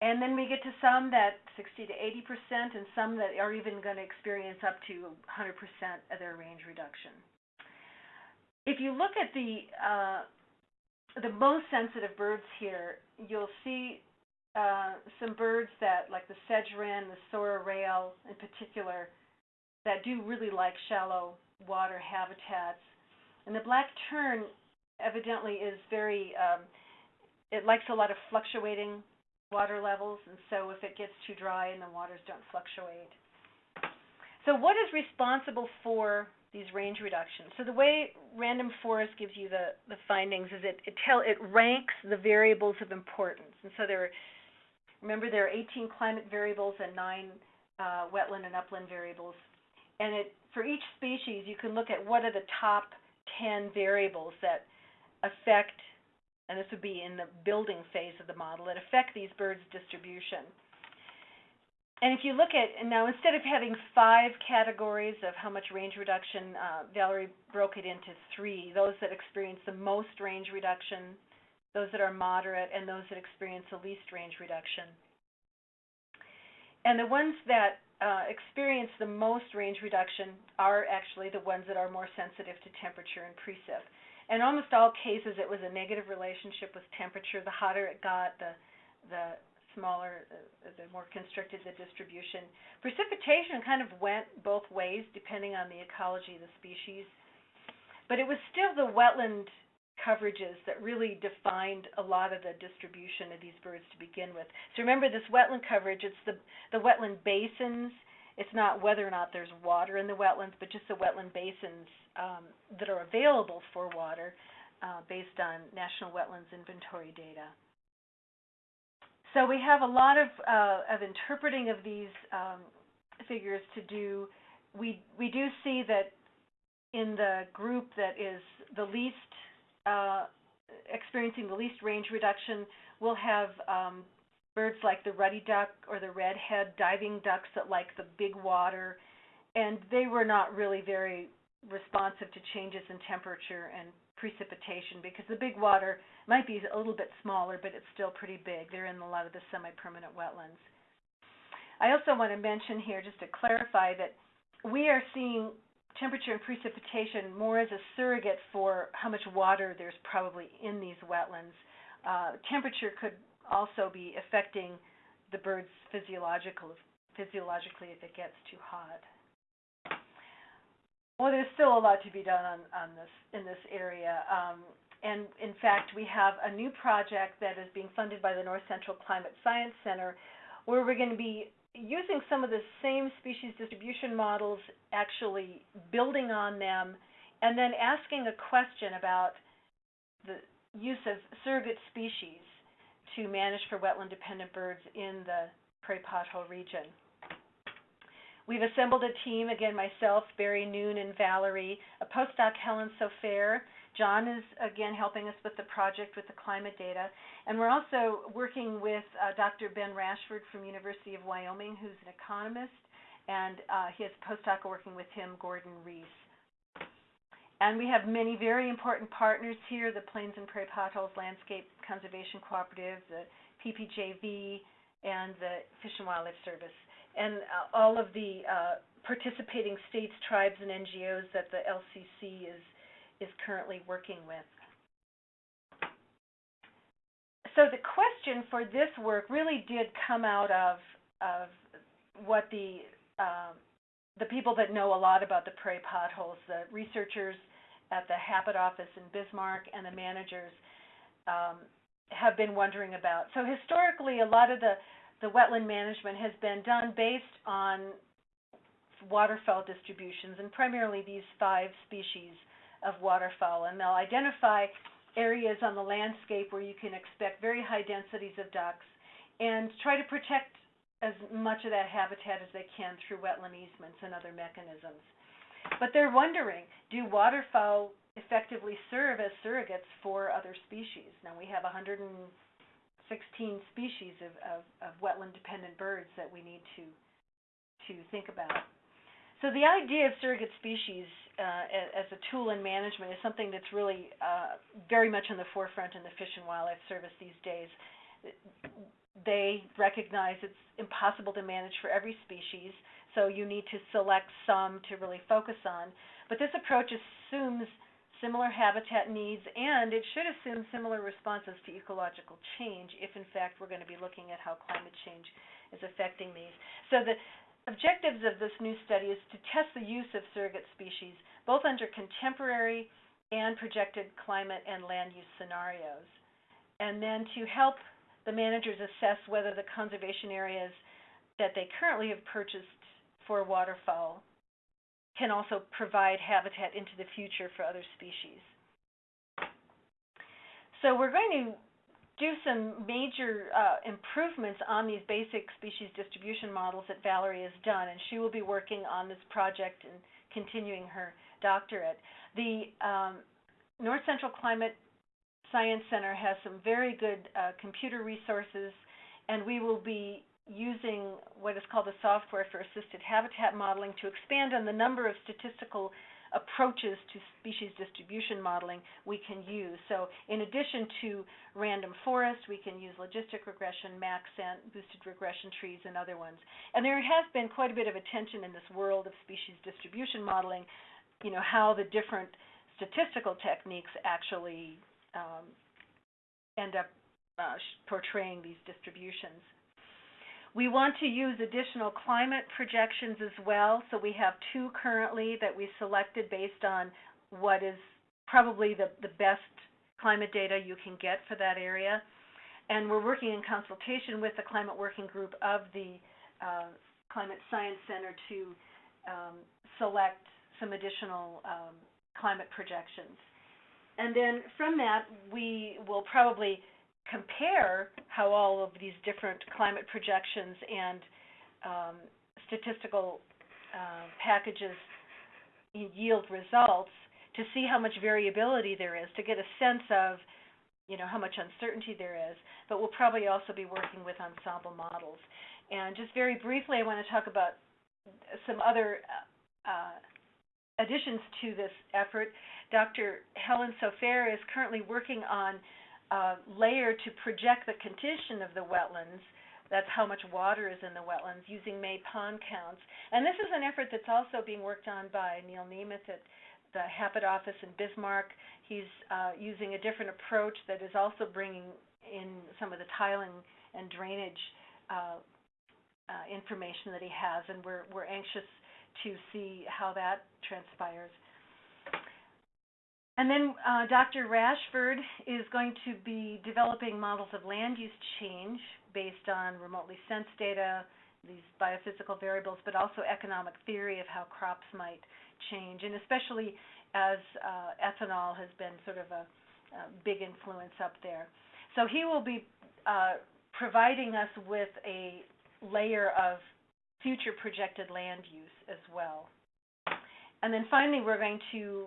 And then we get to some that 60 to 80 percent, and some that are even going to experience up to 100 percent of their range reduction. If you look at the uh, the most sensitive birds here, you'll see uh, some birds that, like the sedge wren, the sora rail in particular, that do really like shallow water habitats. And the black tern evidently is very, um, it likes a lot of fluctuating water levels, and so if it gets too dry and the waters don't fluctuate. So what is responsible for these range reductions? So the way Random Forest gives you the, the findings is it, it tell it ranks the variables of importance. And so there are, remember there are 18 climate variables and nine uh, wetland and upland variables. And it for each species you can look at what are the top 10 variables that affect and this would be in the building phase of the model, that affect these birds' distribution. And if you look at, now instead of having five categories of how much range reduction, uh, Valerie broke it into three, those that experience the most range reduction, those that are moderate, and those that experience the least range reduction. And the ones that uh, experience the most range reduction are actually the ones that are more sensitive to temperature and precip in almost all cases, it was a negative relationship with temperature. The hotter it got, the the smaller, uh, the more constricted the distribution. Precipitation kind of went both ways depending on the ecology of the species, but it was still the wetland coverages that really defined a lot of the distribution of these birds to begin with. So remember this wetland coverage, it's the the wetland basins it's not whether or not there's water in the wetlands, but just the wetland basins um, that are available for water uh, based on National Wetlands Inventory data. So we have a lot of, uh, of interpreting of these um, figures to do. We, we do see that in the group that is the least uh, experiencing the least range reduction, we'll have um, birds like the ruddy duck or the redhead diving ducks that like the big water, and they were not really very responsive to changes in temperature and precipitation because the big water might be a little bit smaller, but it's still pretty big. They're in a lot of the semi-permanent wetlands. I also want to mention here, just to clarify, that we are seeing temperature and precipitation more as a surrogate for how much water there's probably in these wetlands. Uh, temperature could also be affecting the bird's physiological physiologically if it gets too hot. Well, there's still a lot to be done on, on this in this area. Um, and in fact, we have a new project that is being funded by the North Central Climate Science Center, where we're going to be using some of the same species distribution models, actually building on them, and then asking a question about the use of surrogate species to manage for wetland-dependent birds in the prairie pothole region. We've assembled a team, again, myself, Barry Noon, and Valerie, a postdoc, Helen Sofaer. John is, again, helping us with the project with the climate data. And we're also working with uh, Dr. Ben Rashford from University of Wyoming, who's an economist, and uh, he has a postdoc working with him, Gordon Reese. And we have many very important partners here, the Plains and Prairie Potholes Landscape Conservation Cooperative, the PPJV, and the Fish and Wildlife Service, and uh, all of the uh, participating states, tribes, and NGOs that the LCC is, is currently working with. So the question for this work really did come out of, of what the um, the people that know a lot about the prairie potholes, the researchers at the HAPET office in Bismarck and the managers um, have been wondering about. So historically, a lot of the, the wetland management has been done based on waterfowl distributions, and primarily these five species of waterfowl. And they'll identify areas on the landscape where you can expect very high densities of ducks and try to protect as much of that habitat as they can through wetland easements and other mechanisms. But they're wondering, do waterfowl effectively serve as surrogates for other species? Now we have 116 species of, of, of wetland-dependent birds that we need to to think about. So the idea of surrogate species uh, as, a tool in management is something that's really uh, very much in the forefront in the Fish and Wildlife Service these days. they recognize it's impossible to manage for every species, so you need to select some to really focus on. But this approach assumes similar habitat needs and it should assume similar responses to ecological change if in fact we're going to be looking at how climate change is affecting these. So the objectives of this new study is to test the use of surrogate species both under contemporary and projected climate and land use scenarios. And then to help the managers assess whether the conservation areas that they currently have purchased for waterfowl can also provide habitat into the future for other species. So we're going to do some major uh, improvements on these basic species distribution models that Valerie has done, and she will be working on this project and continuing her doctorate. The um, North Central Climate Science Center has some very good uh, computer resources, and we will be using what is called the software for assisted habitat modeling to expand on the number of statistical approaches to species distribution modeling we can use. So in addition to random forest, we can use logistic regression, maxent, boosted regression trees, and other ones. And there has been quite a bit of attention in this world of species distribution modeling, you know, how the different statistical techniques actually um, end up uh, portraying these distributions. We want to use additional climate projections as well. So we have two currently that we selected based on what is probably the, the best climate data you can get for that area. And we're working in consultation with the climate working group of the uh, Climate Science Center to um, select some additional um, climate projections. And then from that, we will probably compare how all of these different climate projections and um, statistical uh, packages yield results to see how much variability there is, to get a sense of you know how much uncertainty there is. But we'll probably also be working with ensemble models. And just very briefly, I want to talk about some other uh, additions to this effort. Dr. Helen Sofaer is currently working on uh, layer to project the condition of the wetlands. That's how much water is in the wetlands using May pond counts. And this is an effort that's also being worked on by Neal Niemuth at the HAPET office in Bismarck. He's uh, using a different approach that is also bringing in some of the tiling and drainage uh, uh, information that he has, and we're, we're anxious to see how that transpires. And then uh, Dr. Rashford is going to be developing models of land use change based on remotely sensed data, these biophysical variables, but also economic theory of how crops might change, and especially as uh, ethanol has been sort of a, a, big influence up there. So he will be uh, providing us with a layer of future projected land use as well. And then finally, we're going to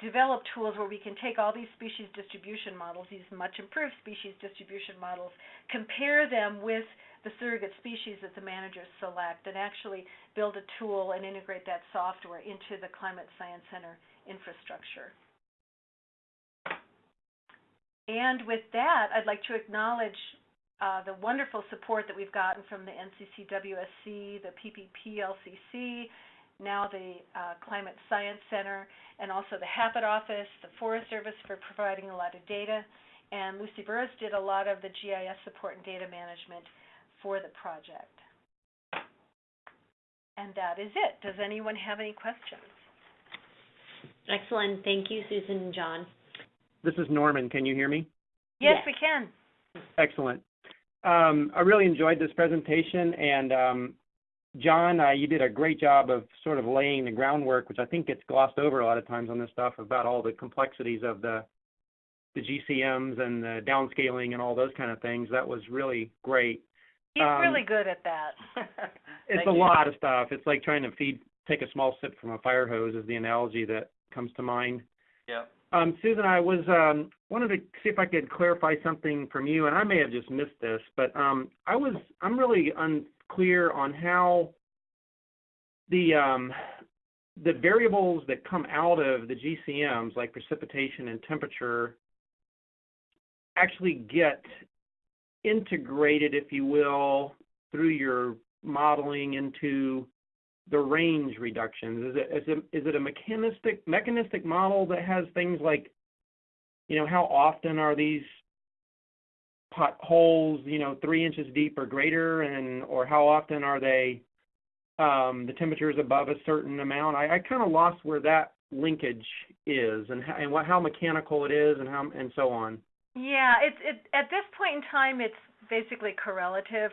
develop tools where we can take all these species distribution models, these much improved species distribution models, compare them with the surrogate species that the managers select, and actually build a tool and integrate that software into the Climate Science Center infrastructure. And with that, I'd like to acknowledge uh, the wonderful support that we've gotten from the NCCWSC, the PPPLCC, now the uh, Climate Science Center, and also the HAPET office, the Forest Service for providing a lot of data, and Lucy Burris did a lot of the GIS support and data management for the project. And that is it. Does anyone have any questions? Excellent. Thank you, Susan and John. This is Norman. Can you hear me? Yes, Yes. we can. Excellent. Um, I really enjoyed this presentation, and um, John, uh, you did a great job of sort of laying the groundwork, which I think gets glossed over a lot of times on this stuff about all the complexities of the the GCMs and the downscaling and all those kind of things. That was really great. He's Um, really good at that. It's a you. lot of stuff. It's like trying to feed, take a small sip from a fire hose is the analogy that comes to mind. Yeah. Um, Susan, I was um, wanted to see if I could clarify something from you, and I may have just missed this, but um, I was I'm really unclear on how the um, the variables that come out of the GCMs, like precipitation and temperature, actually get integrated, if you will, through your modeling into the range reductions? Is it is it is it a mechanistic mechanistic model that has things like, you know, how often are these potholes, you know, three inches deep or greater, and or how often are they um, the temperature is above a certain amount? I, I kind of lost where that linkage is, and how, and what how mechanical it is, and how and so on. Yeah, it's it at this point in time it's basically correlative.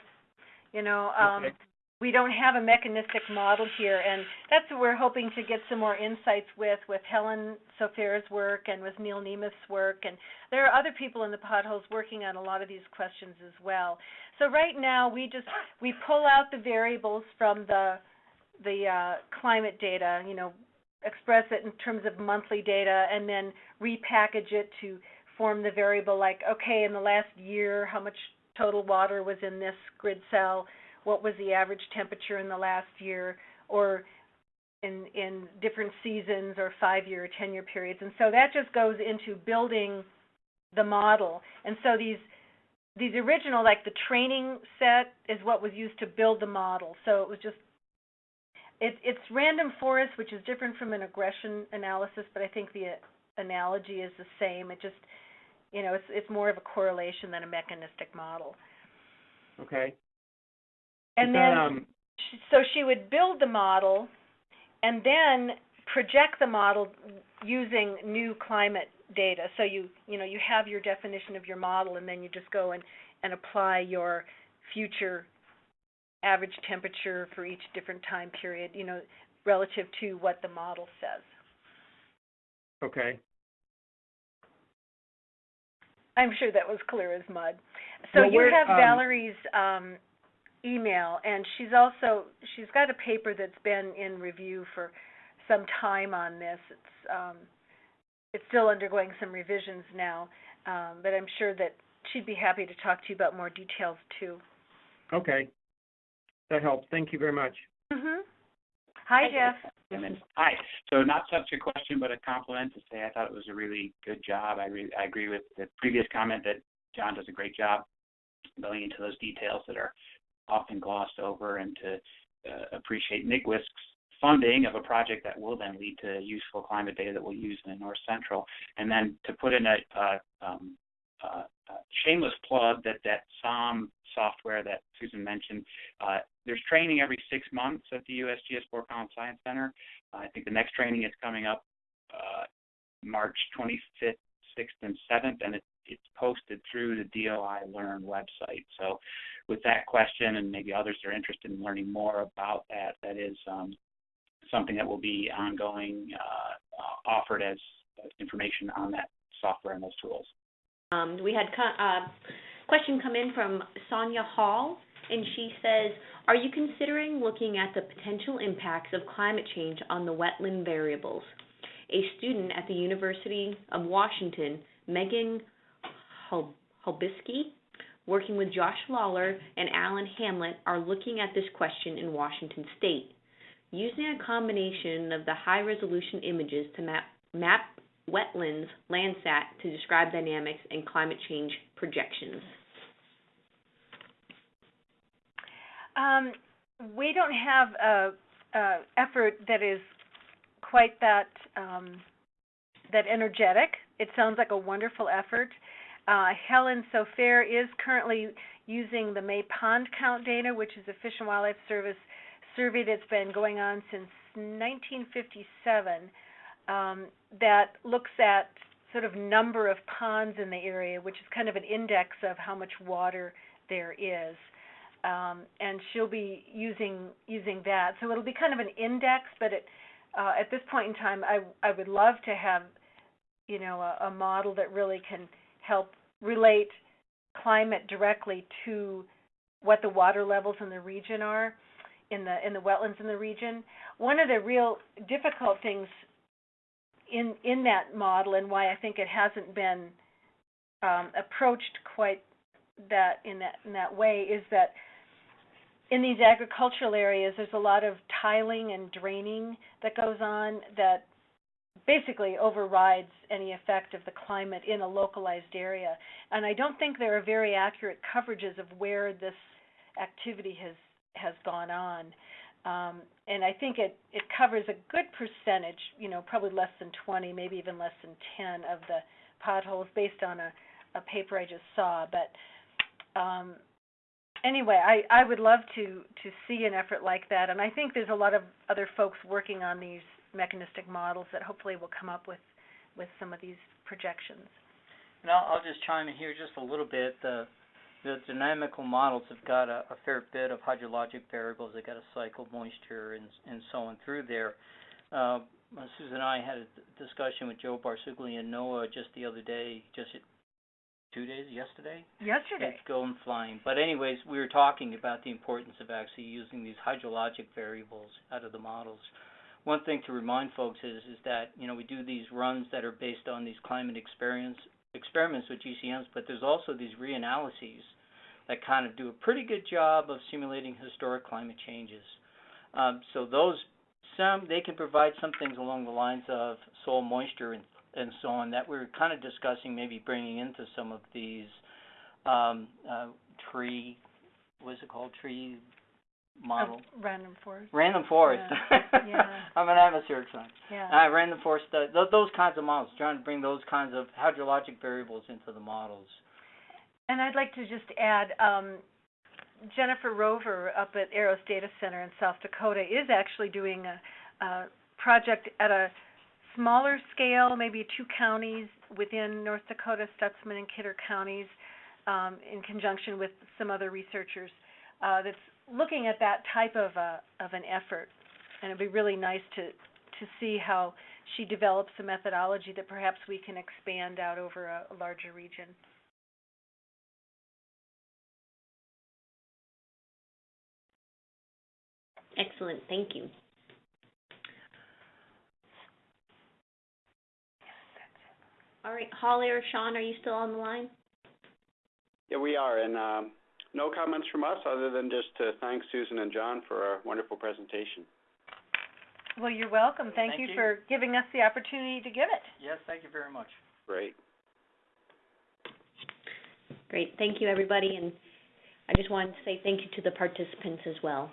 You know, um Okay. We don't have a mechanistic model here and that's what we're hoping to get some more insights with with Helen Sofaer's work and with Neal Niemuth's work and there are other people in the potholes working on a lot of these questions as well. So right now we just we pull out the variables from the the uh, climate data, you know, express it in terms of monthly data and then repackage it to form the variable like, okay, in the last year, how much total water was in this grid cell? What was the average temperature in the last year? Or in in different seasons or five year or ten year periods. And so that just goes into building the model. And so these these original like the training set is what was used to build the model. So it was just it, it's random forest, which is different from an regression analysis, but I think the analogy is the same. It just you know, it's it's more of a correlation than a mechanistic model. Okay. And then, um, so she would build the model, and then project the model using new climate data. So you you know you have your definition of your model, and then you just go and and apply your future average temperature for each different time period. You know, relative to what the model says. okay. I'm sure that was clear as mud. So Well, you have um, Valerie's um, email, and she's also she's got a paper that's been in review for some time on this. It's um, it's still undergoing some revisions now, um, but I'm sure that she'd be happy to talk to you about more details too. Okay. That helps. Thank you very much. Mhm. Hi, Jeff. Simmons. Hi. So not such a question, but a compliment to say I thought it was a really good job. I really I agree with the previous comment that John does a great job going into those details that are often glossed over, and to uh, appreciate NICWISC's funding of a project that will then lead to useful climate data that we'll use in the North Central, and then to put in a um, shameless plug that that SAHM software that Susan mentioned. Uh, there's training every six months at the USGS Fort Collins Science Center. I think the next training is coming up uh, March 25th, 6th, and 7th, and it, it's posted through the DOI Learn website. So, with that question, and maybe others are interested in learning more about that, that is um, something that will be ongoing, uh, uh, offered as information on that software and those tools. Um, we had co- uh, question come in from Sonia Hall, and she says, "Are you considering looking at the potential impacts of climate change on the wetland variables?" A student at the University of Washington, Megan Hul- working with Josh Lawler and Alan Hamlet, are looking at this question in Washington State, using a combination of the high-resolution images to map map wetlands Landsat to describe dynamics and climate change projections. Um, we don't have a, a effort that is quite that um, that energetic. It sounds like a wonderful effort. Uh, Helen Sofaer is currently using the May Pond count data, which is a Fish and Wildlife Service survey that's been going on since 1957. Um, that looks at sort of number of ponds in the area, which is kind of an index of how much water there is um, and she'll be using using that. So it'll be kind of an index, but it, uh, at this point in time, I I would love to have, you know, a, a model that really can help relate climate directly to what the water levels in the region are, in the in the wetlands in the region. One of the real difficult things in in that model, and why I think it hasn't been um, approached quite that in that in that way, is that in these agricultural areas, there's a lot of tiling and draining that goes on that basically overrides any effect of the climate in a localized area. And I don't think there are very accurate coverages of where this activity has has gone on. Um, and I think it, it covers a good percentage, you know, probably less than 20, maybe even less than 10 of the potholes based on a, a paper I just saw. But um, anyway, I, I would love to, to see an effort like that. And I think there's a lot of other folks working on these mechanistic models that hopefully will come up with, with some of these projections. And I'll, I'll just chime in here just a little bit. The the dynamical models have got a, a fair bit of hydrologic variables. They've got a cycle moisture and and so on through there. Uh, Susan and I had a discussion with Joe Barsugli and NOAA just the other day, just two days, yesterday. Yesterday. It's going flying. But anyways, we were talking about the importance of actually using these hydrologic variables out of the models. One thing to remind folks is is that you know we do these runs that are based on these climate experience experiments with GCMs, but there's also these reanalyses that kind of do a pretty good job of simulating historic climate changes. Um, so those some they can provide some things along the lines of soil moisture and and so on that we're kind of discussing maybe bringing into some of these um, uh, tree what's it called tree model random forest. random forest. yeah. I'm an atmospheric scientist. Yeah. Uh, random forest, uh, th- those kinds of models, trying to bring those kinds of hydrologic variables into the models. And I'd like to just add, um, Jennifer Rover up at EROS Data Center in South Dakota is actually doing a, a project at a smaller scale, maybe two counties within North Dakota, Stutsman and Kidder counties, um, in conjunction with some other researchers, uh, that's looking at that type of a, of an effort. And it'd be really nice to, to see how she develops a methodology that perhaps we can expand out over a, a larger region. Excellent, thank you. All right, Holly or Sean, are you still on the line? Yeah, we are, and um, no comments from us other than just to thank Susan and John for a wonderful presentation. Well, you're welcome. Thank, Thank you, you. for giving us the opportunity to give it. Yes, thank you very much. Great. Great, thank you, everybody, and I just wanted to say thank you to the participants as well.